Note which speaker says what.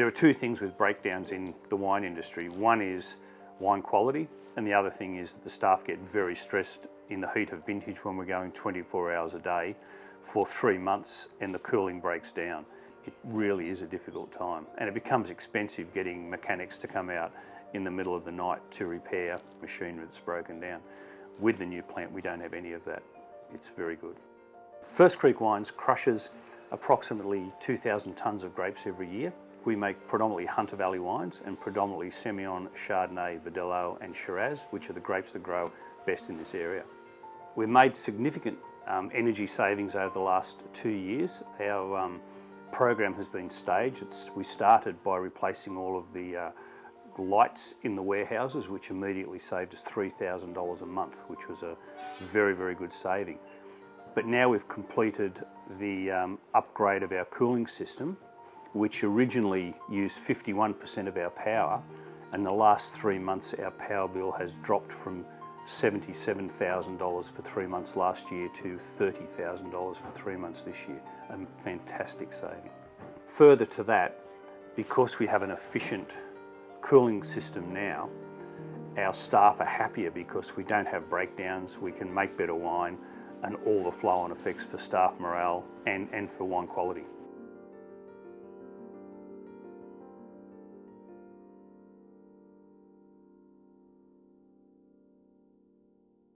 Speaker 1: There are two things with breakdowns in the wine industry. One is wine quality, and the other thing is that the staff get very stressed in the heat of vintage when we're going 24 hours a day for three months and the cooling breaks down. It really is a difficult time, and it becomes expensive getting mechanics to come out in the middle of the night to repair machinery that's broken down. With the new plant, we don't have any of that. It's very good. First Creek Wines crushes approximately 2,000 tonnes of grapes every year. We make predominantly Hunter Valley wines and predominantly Semillon, Chardonnay, Verdelho and Shiraz, which are the grapes that grow best in this area. We've made significant um, energy savings over the last two years. Our um, program has been staged. It's, we started by replacing all of the uh, lights in the warehouses, which immediately saved us $3,000 a month, which was a very, very good saving. But now we've completed the um, upgrade of our cooling system, which originally used 51% of our power, and the last three months our power bill has dropped from $77,000 for three months last year to $30,000 for three months this year. A fantastic saving. Further to that, because we have an efficient cooling system now, our staff are happier because we don't have breakdowns, we can make better wine and all the flow-on effects for staff morale and, and for wine quality.